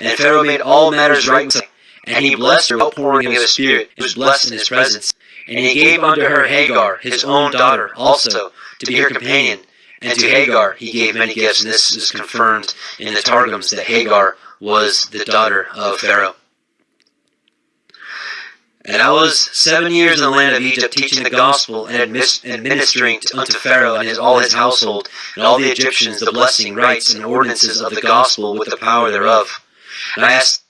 And Pharaoh made all matters right with and he blessed her outpouring of his spirit, was blessed in his presence. And he gave unto her Hagar, his own daughter, also, to be her companion. And to Hagar he gave many gifts, and this is confirmed in the Targums that Hagar was the daughter of Pharaoh. And I was seven years in the land of Egypt, teaching the gospel and administering unto Pharaoh and his, all his household, and all the Egyptians the blessing, rites, and ordinances of the gospel with the power thereof. Nice. I asked